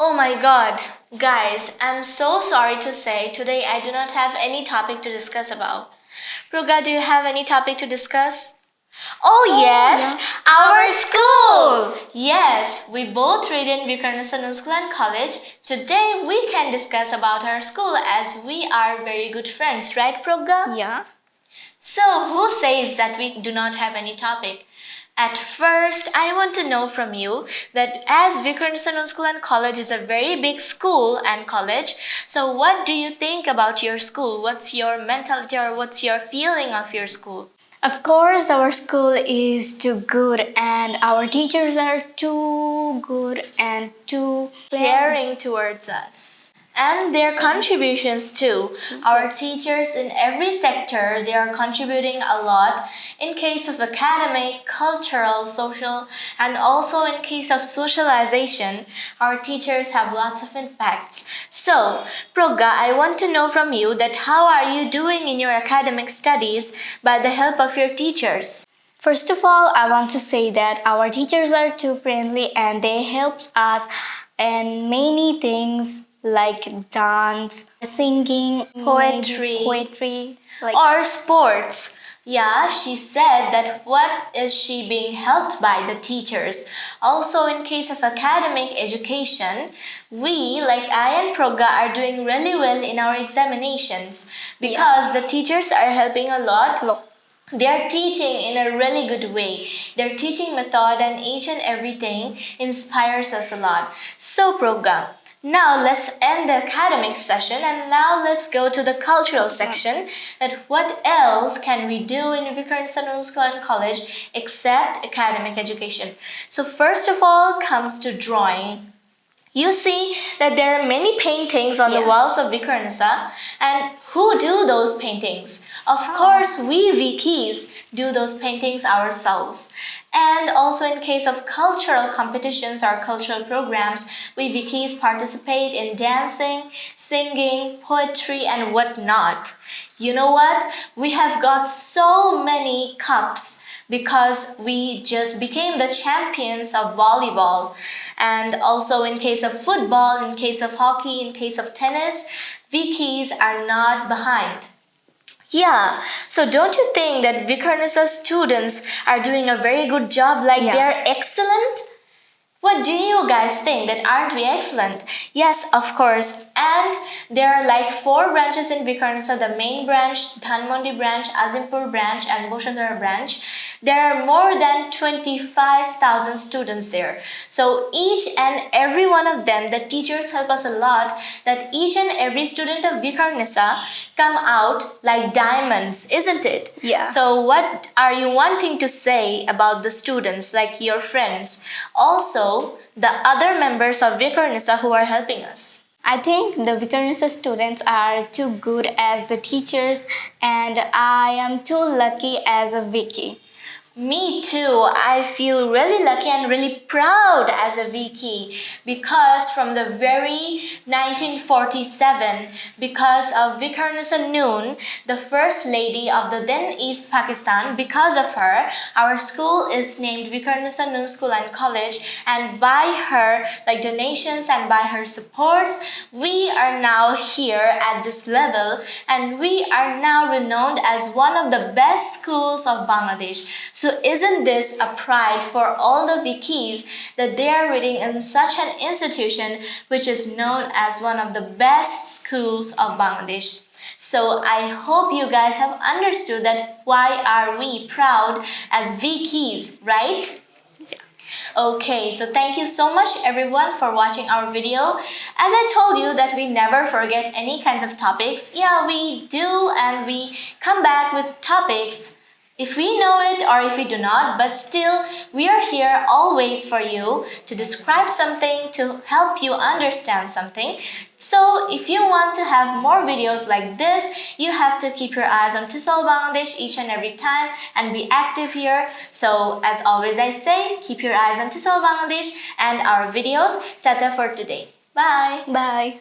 Oh my god, guys, I'm so sorry to say today I do not have any topic to discuss about. Ruga, do you have any topic to discuss? Oh, oh yes, yeah. our school! Yes, we both read in Viqarunnisa School and College. Today we can discuss about our school as we are very good friends, right Progga? Yeah. So who says that we do not have any topic? At first, I want to know from you that as Viqarunnisa School and College is a very big school and college, so what do you think about your school? What's your mentality or what's your feeling of your school? Of course, our school is too good and our teachers are too good and too Caring towards us and their contributions too. Our teachers in every sector, they are contributing a lot in case of academic, cultural, social, and also in case of socialization, our teachers have lots of impacts. So, Progga, I want to know from you that how are you doing in your academic studies by the help of your teachers? First of all, I want to say that our teachers are too friendly and they help us in many things like dance, singing, Poetry. poetry, like or sports. Yeah, she said that what is she being helped by the teachers. Also, in case of academic education, we, like I and Progga, are doing really well in our examinations because the teachers are helping a lot. They are teaching in a really good way. Their teaching method and each and everything inspires us a lot. So, Progga, now let's end the academic session and now let's go to the cultural section that what else can we do in Viqarunnisa School and College except academic education. So first of all comes to drawing. You see that there are many paintings on the walls of Viqarunnisa and who do those paintings? Of oh. course, we Vikis do those paintings ourselves. And also in case of cultural competitions or cultural programs, we Vikis participate in dancing, singing, poetry, and whatnot. You know what? We have got so many cups because we just became the champions of volleyball. And also in case of football, in case of hockey, in case of tennis, Vikis are not behind. Yeah, so don't you think that Viqarunnisa students are doing a very good job like Yeah. they're excellent? What do you guys think that aren't we excellent? Yes, of course. And there are like four branches in Viqarunnisa, the main branch, Dhanmondi branch, Azimpur branch and Bashundhara branch. There are more than 25,000 students there. So each and every one of them, the teachers help us a lot that each and every student of Viqarunnisa come out like diamonds, isn't it? Yeah. So what are you wanting to say about the students, like your friends? Also, the other members of Viqarunnisa who are helping us. I think the Viqarunnisa students are too good as the teachers and I am too lucky as a Vicky. Me too. I feel really lucky and really proud as a Viki because from the very 1947, because of Viqarunnisa Noon, the first lady of the then East Pakistan, because of her, our school is named Viqarunnisa Noon School and College and by her like donations and by her supports, we are now here at this level and we are now renowned as one of the best schools of Bangladesh. So isn't this a pride for all the Vikis that they are reading in such an institution which is known as one of the best schools of Bangladesh? So I hope you guys have understood that why are we proud as Vikis, right? Yeah. Okay, so thank you so much everyone for watching our video. As I told you that we never forget any kinds of topics. Yeah, we do and we come back with topics if we know it or if we do not, but still we are here always for you to describe something, to help you understand something. So if you want to have more videos like this, you have to keep your eyes on TESOL Bangladesh each and every time and be active here. So as always I say, keep your eyes on TESOL Bangladesh and our videos. Tata for today. Bye! Bye.